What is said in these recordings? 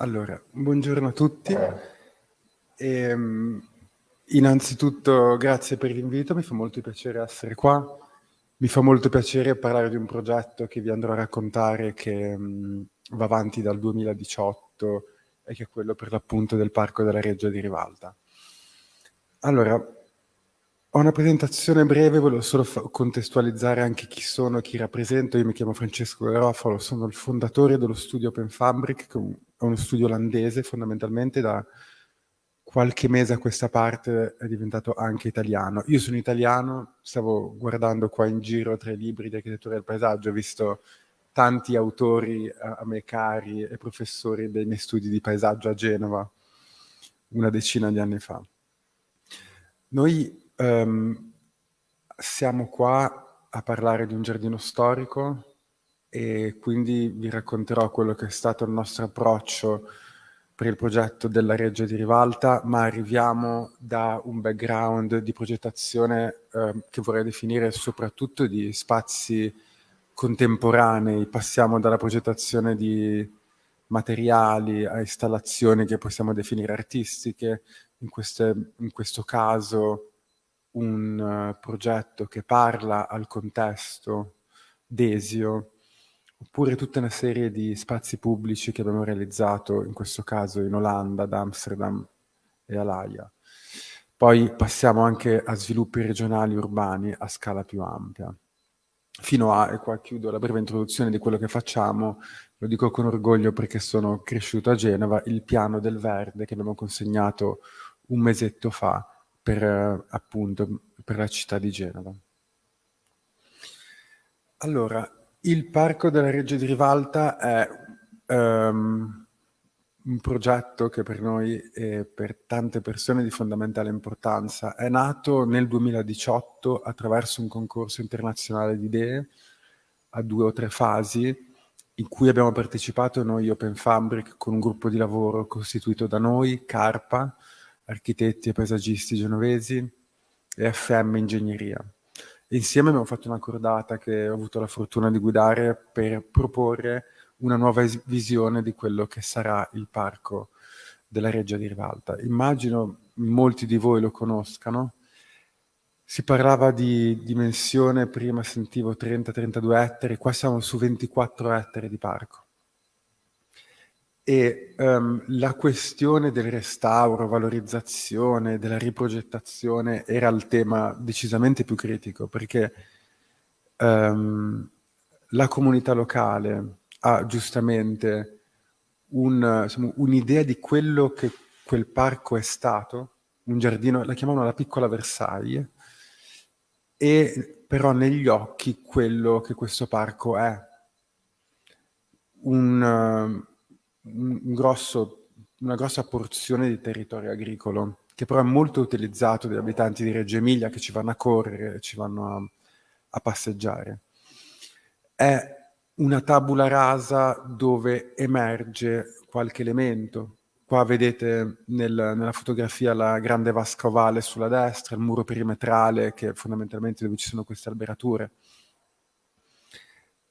Allora, buongiorno a tutti. E, um, innanzitutto grazie per l'invito, mi fa molto piacere essere qua. Mi fa molto piacere parlare di un progetto che vi andrò a raccontare che um, va avanti dal 2018 e che è quello per l'appunto del Parco della Reggia di Rivalta. Allora, ho una presentazione breve, volevo solo contestualizzare anche chi sono, chi rappresento. Io mi chiamo Francesco Garofalo, sono il fondatore dello studio Open Fabric, che è uno studio olandese fondamentalmente da qualche mese a questa parte è diventato anche italiano. Io sono italiano, stavo guardando qua in giro tra i libri di architettura del paesaggio, ho visto tanti autori a, a me cari e professori dei miei studi di paesaggio a Genova una decina di anni fa. Noi um, siamo qua a parlare di un giardino storico e quindi vi racconterò quello che è stato il nostro approccio per il progetto della Reggia di Rivalta, ma arriviamo da un background di progettazione eh, che vorrei definire soprattutto di spazi contemporanei, passiamo dalla progettazione di materiali a installazioni che possiamo definire artistiche, in, queste, in questo caso un uh, progetto che parla al contesto desio, oppure tutta una serie di spazi pubblici che abbiamo realizzato, in questo caso in Olanda, ad Amsterdam e a Laia. Poi passiamo anche a sviluppi regionali urbani a scala più ampia. Fino a, e qua chiudo la breve introduzione di quello che facciamo, lo dico con orgoglio perché sono cresciuto a Genova, il piano del verde che abbiamo consegnato un mesetto fa per, appunto, per la città di Genova. Allora, il Parco della Reggia di Rivalta è um, un progetto che per noi e per tante persone è di fondamentale importanza. È nato nel 2018 attraverso un concorso internazionale di idee a due o tre fasi in cui abbiamo partecipato noi Open Fabric con un gruppo di lavoro costituito da noi, Carpa, architetti e paesaggisti genovesi e FM Ingegneria. Insieme abbiamo fatto una cordata che ho avuto la fortuna di guidare per proporre una nuova visione di quello che sarà il parco della Reggia di Rivalta. Immagino molti di voi lo conoscano. Si parlava di dimensione, prima sentivo 30-32 ettari, qua siamo su 24 ettari di parco e um, la questione del restauro, valorizzazione, della riprogettazione era il tema decisamente più critico perché um, la comunità locale ha giustamente un'idea un di quello che quel parco è stato, un giardino, la chiamavano la piccola Versailles, e però negli occhi quello che questo parco è. Un, un grosso, una grossa porzione di territorio agricolo, che però è molto utilizzato dagli abitanti di Reggio Emilia che ci vanno a correre, ci vanno a, a passeggiare. È una tabula rasa dove emerge qualche elemento. Qua vedete nel, nella fotografia la grande vasca ovale sulla destra, il muro perimetrale che è fondamentalmente dove ci sono queste alberature.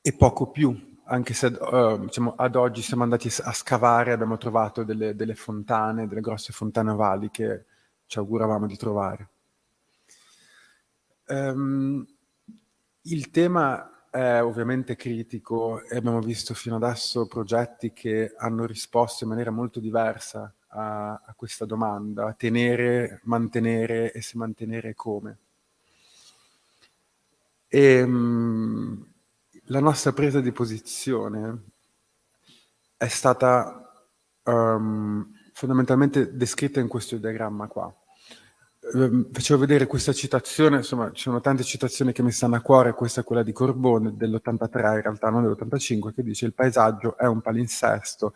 E poco più, anche se uh, diciamo, ad oggi siamo andati a scavare, abbiamo trovato delle, delle, fontane, delle grosse fontane ovali che ci auguravamo di trovare. Um, il tema è ovviamente critico e abbiamo visto fino adesso progetti che hanno risposto in maniera molto diversa a, a questa domanda, tenere, mantenere e se mantenere come. E, um, la nostra presa di posizione è stata um, fondamentalmente descritta in questo diagramma qua. Um, facevo vedere questa citazione, insomma ci sono tante citazioni che mi stanno a cuore, questa è quella di Corbone dell'83 in realtà, non dell'85, che dice il paesaggio è un palinsesto,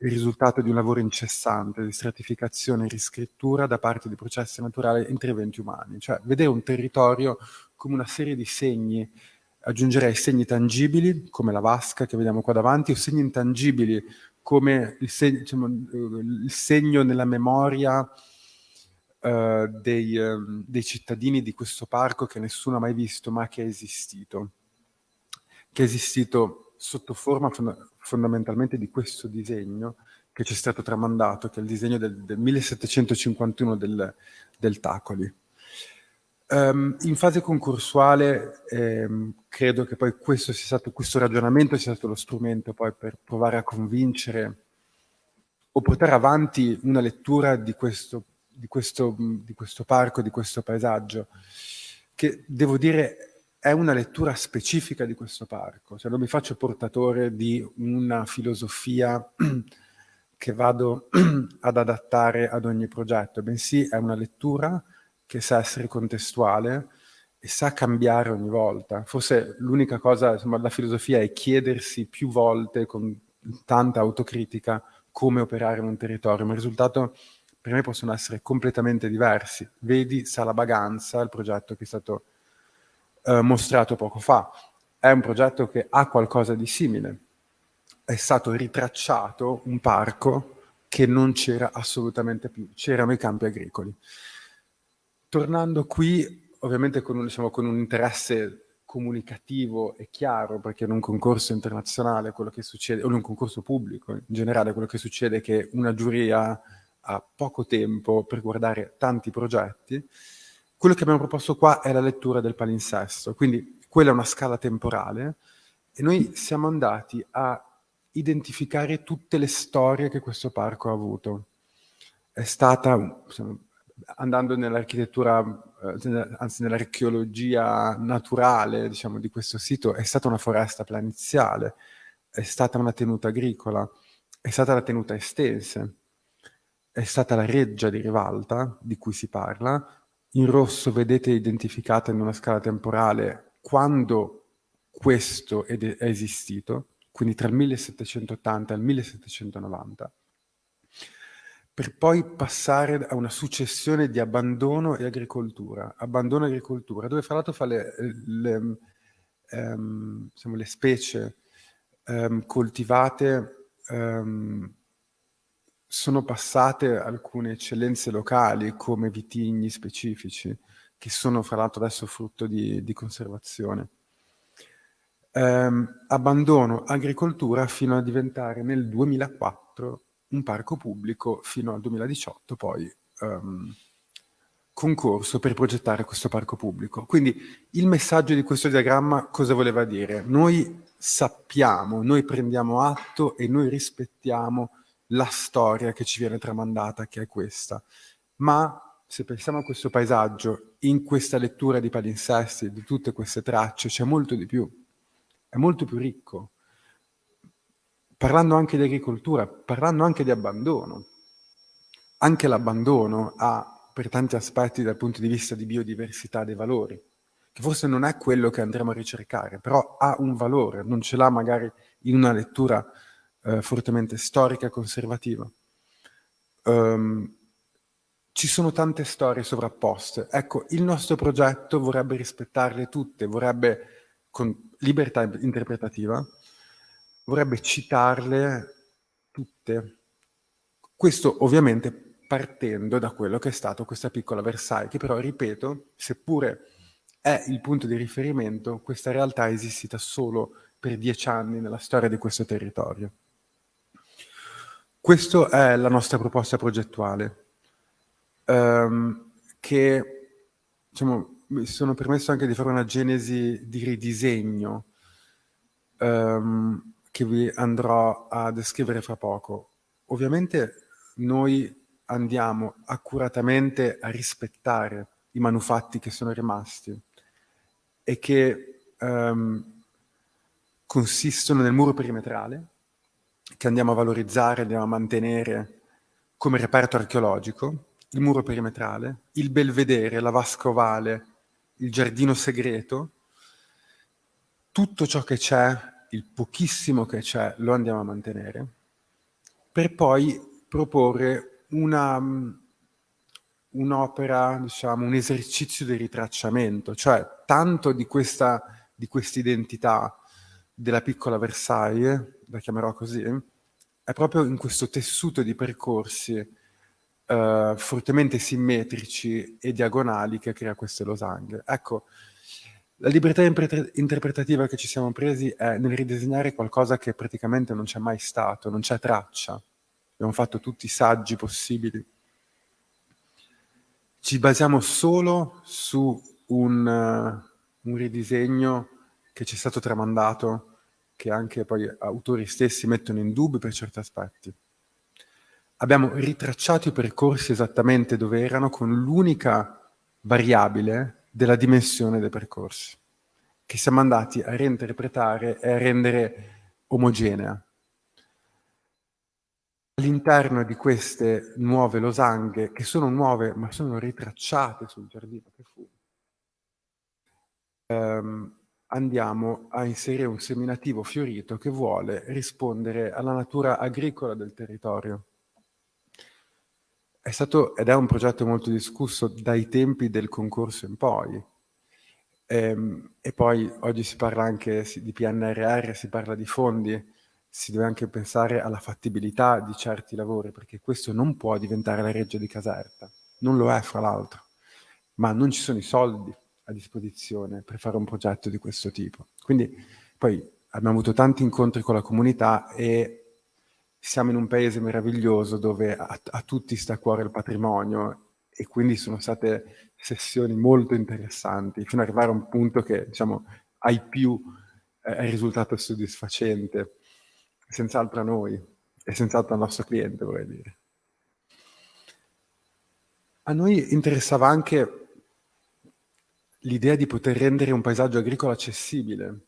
il risultato di un lavoro incessante di stratificazione e riscrittura da parte di processi naturali e interventi umani, cioè vedere un territorio come una serie di segni aggiungerei segni tangibili come la vasca che vediamo qua davanti o segni intangibili come il, seg diciamo, il segno nella memoria uh, dei, uh, dei, cittadini di questo parco che nessuno ha mai visto ma che è esistito. Che è esistito sotto forma fond fondamentalmente di questo disegno che ci è stato tramandato, che è il disegno del, del 1751 del, del Tacoli. Um, in fase concorsuale ehm, credo che poi questo, stato, questo ragionamento sia stato lo strumento poi per provare a convincere o portare avanti una lettura di questo, di questo, di questo parco, di questo paesaggio, che devo dire è una lettura specifica di questo parco, cioè non mi faccio portatore di una filosofia che vado ad adattare ad ogni progetto, bensì è una lettura che sa essere contestuale e sa cambiare ogni volta. Forse l'unica cosa, insomma, la filosofia è chiedersi più volte con tanta autocritica come operare in un territorio, ma il risultato per me possono essere completamente diversi. Vedi Sala Baganza, il progetto che è stato eh, mostrato poco fa. È un progetto che ha qualcosa di simile. È stato ritracciato un parco che non c'era assolutamente più, c'erano i campi agricoli. Tornando qui, ovviamente con un, diciamo, con un interesse comunicativo e chiaro, perché in un concorso internazionale quello che succede, o in un concorso pubblico in generale, quello che succede è che una giuria ha poco tempo per guardare tanti progetti, quello che abbiamo proposto qua è la lettura del palinsesto, quindi quella è una scala temporale e noi siamo andati a identificare tutte le storie che questo parco ha avuto. È stata, andando nell'architettura, eh, anzi nell'archeologia naturale diciamo, di questo sito, è stata una foresta planiziale, è stata una tenuta agricola, è stata la tenuta estense, è stata la reggia di Rivalta, di cui si parla. In rosso vedete identificata in una scala temporale quando questo è, è esistito, quindi tra il 1780 e il 1790 per poi passare a una successione di abbandono e agricoltura. Abbandono e agricoltura, dove fra l'altro fa le, le, um, diciamo, le specie um, coltivate um, sono passate alcune eccellenze locali come vitigni specifici, che sono fra l'altro adesso frutto di, di conservazione. abbandono agricoltura fino a diventare nel 2004 un parco pubblico fino al 2018 poi um, concorso per progettare questo parco pubblico. Quindi il messaggio di questo diagramma cosa voleva dire? Noi sappiamo, noi prendiamo atto e noi rispettiamo la storia che ci viene tramandata, che è questa. Ma se pensiamo a questo paesaggio, in questa lettura di palinsesti, di tutte queste tracce, c'è molto di più. È molto più ricco parlando anche di agricoltura, parlando anche di abbandono. Anche l'abbandono ha, per tanti aspetti dal punto di vista di biodiversità, dei valori, che forse non è quello che andremo a ricercare, però ha un valore, non ce l'ha magari in una lettura eh, fortemente storica e conservativa. Um, ci sono tante storie sovrapposte. Ecco, il nostro progetto vorrebbe rispettarle tutte, vorrebbe, con libertà interpretativa, vorrebbe citarle tutte. Questo ovviamente partendo da quello che è stato questa piccola Versailles, che però, ripeto, seppure è il punto di riferimento, questa realtà è esistita solo per dieci anni nella storia di questo territorio. Questa è la nostra proposta progettuale, um, che diciamo, mi sono permesso anche di fare una genesi di ridisegno um, che vi andrò a descrivere fra poco. Ovviamente noi andiamo accuratamente a rispettare i manufatti che sono rimasti e che um, consistono nel muro perimetrale, che andiamo a valorizzare, andiamo a mantenere come reperto archeologico, il muro perimetrale, il belvedere, la vasca ovale, il giardino segreto, tutto ciò che c'è il pochissimo che c'è lo andiamo a mantenere, per poi proporre mm, un'opera, diciamo, un esercizio di ritracciamento, cioè tanto di questa di identità della piccola Versailles, la chiamerò così, è proprio in questo tessuto di percorsi eh, fortemente simmetrici e diagonali che crea queste losanghe. Ecco, La libertà interpretativa che ci siamo presi è nel ridisegnare qualcosa che praticamente non c'è mai stato, non c'è traccia. Abbiamo fatto tutti i saggi possibili. Ci basiamo solo su un, uh, un ridisegno che ci è stato tramandato, che anche poi autori stessi mettono in dubbio per certi aspetti. Abbiamo ritracciato i percorsi esattamente dove erano con l'unica variabile della dimensione dei percorsi, che siamo andati a reinterpretare e a rendere omogenea. All'interno di queste nuove losanghe, che sono nuove ma sono ritracciate sul giardino che fu, ehm, andiamo a inserire un seminativo fiorito che vuole rispondere alla natura agricola del territorio. È stato ed è un progetto molto discusso dai tempi del concorso in poi. Ehm, e poi oggi si parla anche di PNRR, si parla di fondi, si deve anche pensare alla fattibilità di certi lavori, perché questo non può diventare la reggia di Caserta, non lo è fra l'altro, ma non ci sono i soldi a disposizione per fare un progetto di questo tipo. Quindi poi abbiamo avuto tanti incontri con la comunità e siamo in un paese meraviglioso dove a, a, tutti sta a cuore il patrimonio e quindi sono state sessioni molto interessanti fino ad arrivare a un punto che diciamo ai più eh, è risultato soddisfacente, senz'altro a noi e senz'altro al nostro cliente vorrei dire. A noi interessava anche l'idea di poter rendere un paesaggio agricolo accessibile,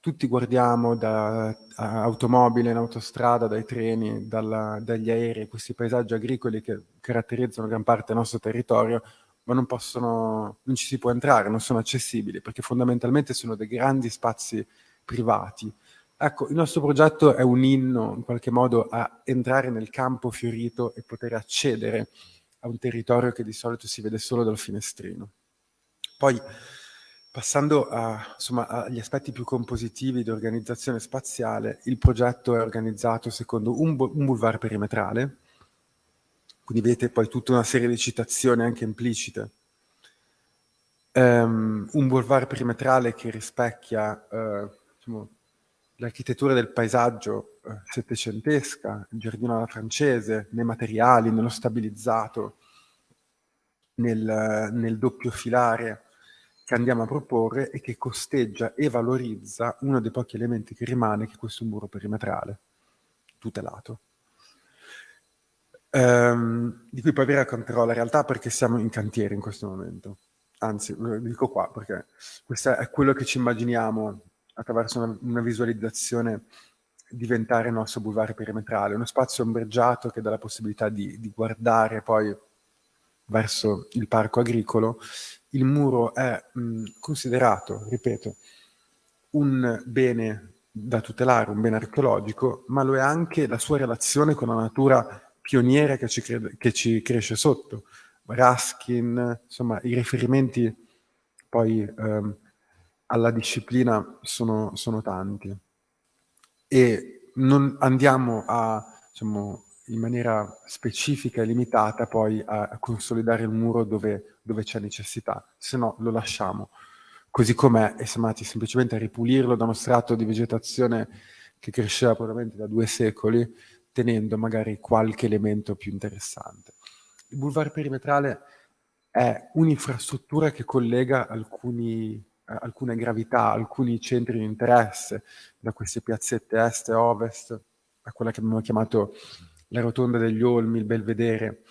tutti guardiamo da automobile in autostrada, dai treni, dalla, dagli aerei, questi paesaggi agricoli che caratterizzano gran parte del nostro territorio, ma non, possono, non ci si può entrare, non sono accessibili, perché fondamentalmente sono dei grandi spazi privati. Ecco, il nostro progetto è un inno, in qualche modo, a entrare nel campo fiorito e poter accedere a un territorio che di solito si vede solo dal finestrino. Poi, Passando a, insomma, agli aspetti più compositivi di organizzazione spaziale, il progetto è organizzato secondo un, un boulevard perimetrale, quindi vedete poi tutta una serie di citazioni anche implicite. Um, un boulevard perimetrale che rispecchia uh, diciamo, l'architettura del paesaggio uh, settecentesca, il giardino alla francese, nei materiali, nello stabilizzato, nel, nel doppio filare, che andiamo a proporre e che costeggia e valorizza uno dei pochi elementi che rimane, che è questo muro perimetrale, tutelato. Um, di cui poi vi racconterò la realtà perché siamo in cantiere in questo momento. Anzi, lo dico qua perché questo è quello che ci immaginiamo attraverso una, una visualizzazione diventare il nostro boulevard perimetrale, uno spazio ombreggiato che dà la possibilità di, di guardare poi verso il parco agricolo il muro è mh, considerato, ripeto, un bene da tutelare, un bene archeologico, ma lo è anche la sua relazione con la natura pioniera che ci, crede, che ci cresce sotto. Raskin, insomma, i riferimenti poi ehm, alla disciplina sono, sono, tanti. E non andiamo a, diciamo, in maniera specifica e limitata poi a, a consolidare il muro dove, dove c'è necessità, se no lo lasciamo così com'è e siamo andati semplicemente a ripulirlo da uno strato di vegetazione che cresceva probabilmente da due secoli, tenendo magari qualche elemento più interessante. Il boulevard perimetrale è un'infrastruttura che collega alcuni, alcune gravità, alcuni centri di interesse, da queste piazzette est e ovest a quella che abbiamo chiamato la rotonda degli Olmi, il Belvedere,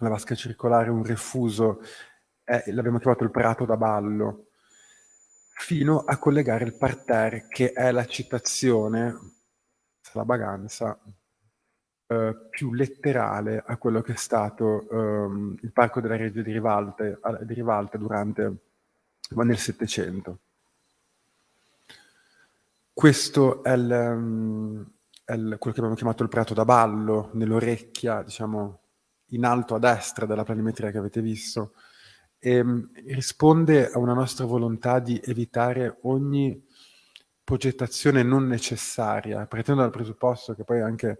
la vasca circolare, un refuso, eh, l'abbiamo chiamato il Prato da Ballo, fino a collegare il parterre che è la citazione, la baganza, eh, più letterale a quello che è stato ehm, il Parco della Regia di Rivalta, di Rivalta durante, nel Settecento. Questo è il, il, quello che abbiamo chiamato il prato da ballo, nell'orecchia, diciamo, in alto a destra della planimetria che avete visto, e, um, risponde a una nostra volontà di evitare ogni progettazione non necessaria, partendo dal presupposto che poi anche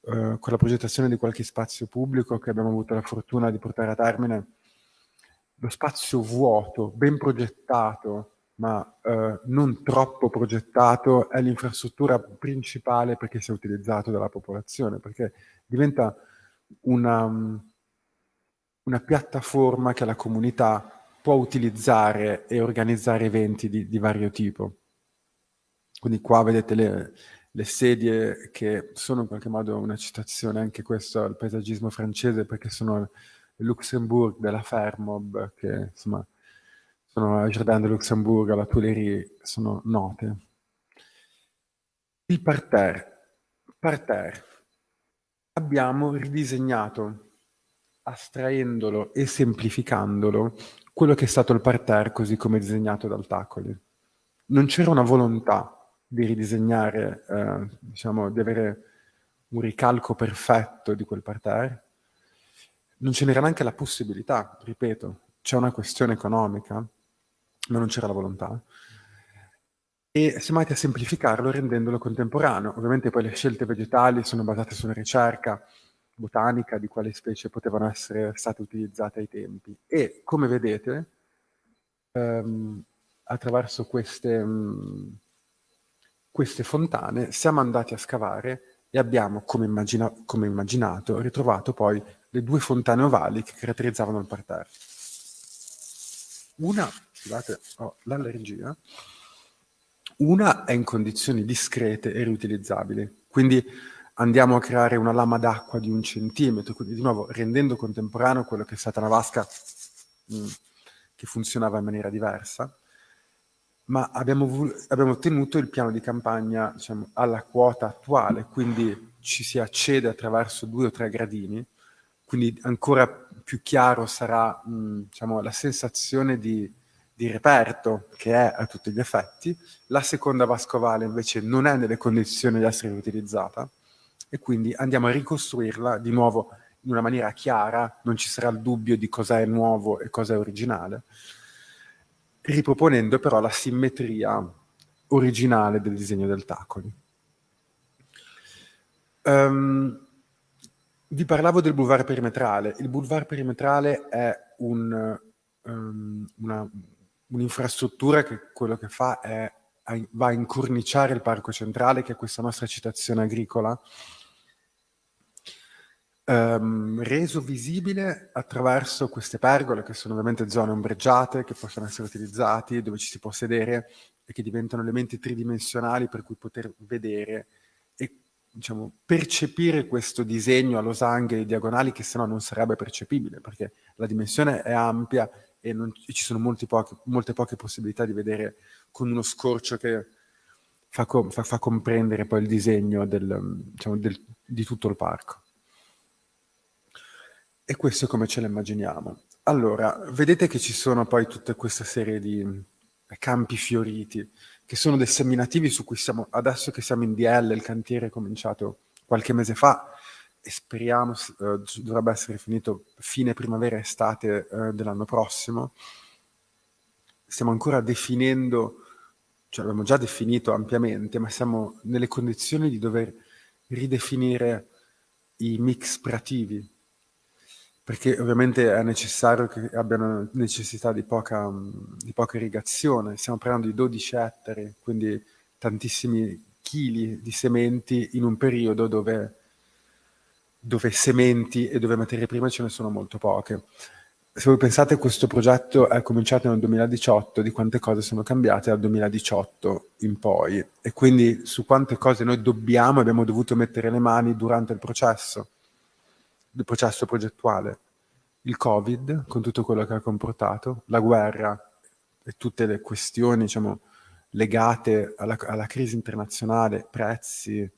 uh, con la progettazione di qualche spazio pubblico che abbiamo avuto la fortuna di portare a termine, lo spazio vuoto, ben progettato, ma eh, non troppo progettato, è l'infrastruttura principale perché sia utilizzato dalla popolazione, perché diventa una, una piattaforma che la comunità può utilizzare e organizzare eventi di, di vario tipo. Quindi qua vedete le, le, sedie che sono in qualche modo una citazione anche questo al paesaggismo francese perché sono il Luxembourg della Fermob che insomma sono al Jardin de Luxembourg, alla Tuileries, sono note. Il parterre. Parterre. Abbiamo ridisegnato, astraendolo e semplificandolo, quello che è stato il parterre così come disegnato dal Tacoli. Non c'era una volontà di ridisegnare, eh, diciamo, di avere un ricalco perfetto di quel parterre. Non ce n'era neanche la possibilità, ripeto, c'è una questione economica, ma non c'era la volontà. E siamo andati a semplificarlo rendendolo contemporaneo. Ovviamente poi le scelte vegetali sono basate sulla ricerca botanica di quali specie potevano essere state utilizzate ai tempi. E come vedete, ehm, attraverso queste, mh, mm, queste, fontane siamo andati a scavare e abbiamo, come, immagina come immaginato, ritrovato poi le due fontane ovali che caratterizzavano il parterre. Una scusate, ho l'allergia, una è in condizioni discrete e riutilizzabili, quindi andiamo a creare una lama d'acqua di un centimetro, quindi di nuovo rendendo contemporaneo quello che è stata una vasca mh, mm, che funzionava in maniera diversa, ma abbiamo, abbiamo tenuto il piano di campagna diciamo, alla quota attuale, quindi ci si accede attraverso due o tre gradini, quindi ancora più chiaro sarà mh, diciamo, la sensazione di di reperto che è a tutti gli effetti, la seconda vascovale invece non è nelle condizioni di essere utilizzata e quindi andiamo a ricostruirla di nuovo in una maniera chiara, non ci sarà il dubbio di cosa è nuovo e cosa è originale, riproponendo però la simmetria originale del disegno del Tacoli. Um, vi parlavo del boulevard perimetrale. Il boulevard perimetrale è un, um, una, un'infrastruttura che quello che fa è va a incorniciare il parco centrale, che è questa nostra citazione agricola, ehm, reso visibile attraverso queste pergole, che sono ovviamente zone ombreggiate, che possono essere utilizzate, dove ci si può sedere e che diventano elementi tridimensionali per cui poter vedere diciamo, percepire questo disegno a losanghe e diagonali che se no non sarebbe percepibile, perché la dimensione è ampia e, non, e ci sono poche, molte poche possibilità di vedere con uno scorcio che fa, fa, fa comprendere poi il disegno del, diciamo, del, di tutto il parco. E questo è come ce lo immaginiamo. Allora, vedete che ci sono poi tutta questa serie di campi fioriti, che sono dei seminativi su cui siamo, adesso che siamo in DL, il cantiere è cominciato qualche mese fa, e speriamo eh, dovrebbe essere finito fine primavera-estate eh, dell'anno prossimo. Stiamo ancora definendo, cioè l'abbiamo già definito ampiamente, ma siamo nelle condizioni di dover ridefinire i mix prativi, perché ovviamente è necessario che abbiano necessità di poca, di poca irrigazione. Stiamo parlando di 12 ettari, quindi tantissimi chili di sementi in un periodo dove dove sementi e dove materie prime ce ne sono molto poche. Se voi pensate questo progetto è cominciato nel 2018, di quante cose sono cambiate dal 2018 in poi e quindi su quante cose noi dobbiamo e abbiamo dovuto mettere le mani durante il processo, il processo progettuale. Il Covid, con tutto quello che ha comportato, la guerra e tutte le questioni diciamo, legate alla, alla crisi internazionale, prezzi,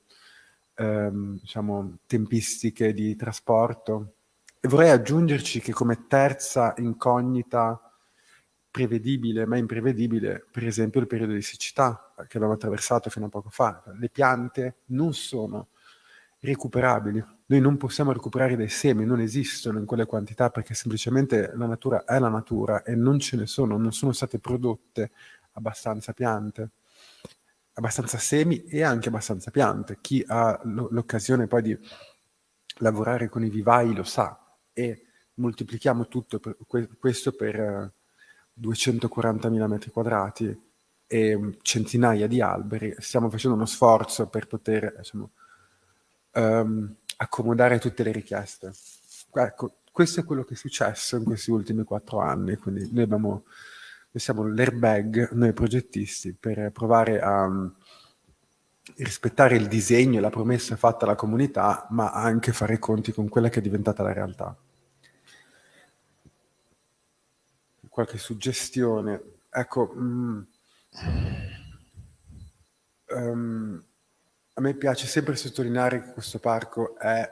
ehm, diciamo, tempistiche di trasporto. E vorrei aggiungerci che come terza incognita prevedibile, ma imprevedibile, per esempio il periodo di siccità che abbiamo attraversato fino a poco fa. Le piante non sono recuperabili. Noi non possiamo recuperare dei semi, non esistono in quelle quantità perché semplicemente la natura è la natura e non ce ne sono, non sono state prodotte abbastanza piante abbastanza semi e anche abbastanza piante. Chi ha l'occasione poi di lavorare con i vivai lo sa e moltiplichiamo tutto per, questo per 240.000 metri quadrati e centinaia di alberi, stiamo facendo uno sforzo per poter diciamo, um, accomodare tutte le richieste. Ecco, questo è quello che è successo in questi ultimi quattro anni, quindi noi, abbiamo, noi siamo l'airbag, noi progettisti, per provare a um, rispettare il disegno e la promessa fatta alla comunità, ma anche fare i conti con quella che è diventata la realtà. Qualche suggestione. Ecco, mh, um, a me piace sempre sottolineare che questo parco è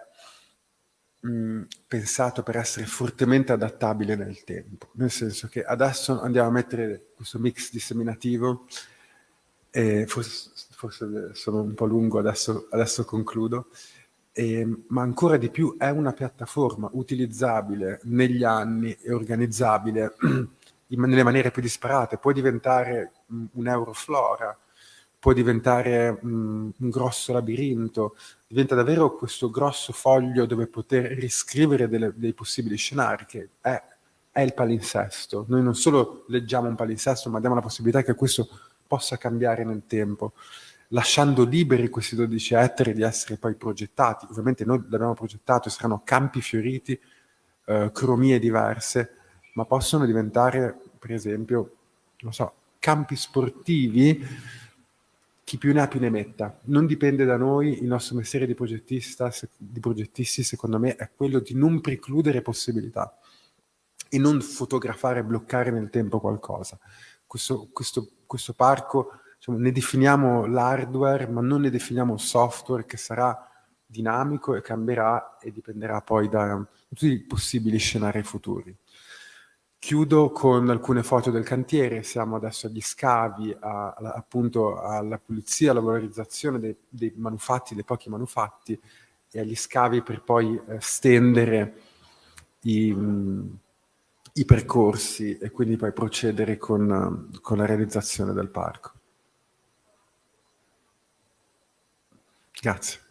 mh, pensato per essere fortemente adattabile nel tempo, nel senso che adesso andiamo a mettere questo mix disseminativo, e forse, forse sono un po' lungo, adesso, adesso concludo, e, ma ancora di più è una piattaforma utilizzabile negli anni e organizzabile in, nelle maniere più disparate, può diventare mh, un Euroflora, può diventare mh, un grosso labirinto, diventa davvero questo grosso foglio dove poter riscrivere delle, dei possibili scenari, che è, è, il palinsesto. Noi non solo leggiamo un palinsesto, ma diamo la possibilità che questo possa cambiare nel tempo, lasciando liberi questi 12 ettari di essere poi progettati. Ovviamente noi l'abbiamo progettato, saranno campi fioriti, eh, cromie diverse, ma possono diventare, per esempio, non so, campi sportivi, chi più ne ha più ne metta. Non dipende da noi, il nostro mestiere di, progettista, di progettisti, secondo me, è quello di non precludere possibilità e non fotografare e bloccare nel tempo qualcosa. Questo, questo, questo parco, diciamo, ne definiamo l'hardware, ma non ne definiamo il software che sarà dinamico e cambierà e dipenderà poi da tutti i possibili scenari futuri. Chiudo con alcune foto del cantiere, siamo adesso agli scavi, a, a, appunto alla pulizia, alla valorizzazione dei, dei, manufatti, dei pochi manufatti e agli scavi per poi eh, stendere i, mh, i, percorsi e quindi poi procedere con, con la realizzazione del parco. Grazie.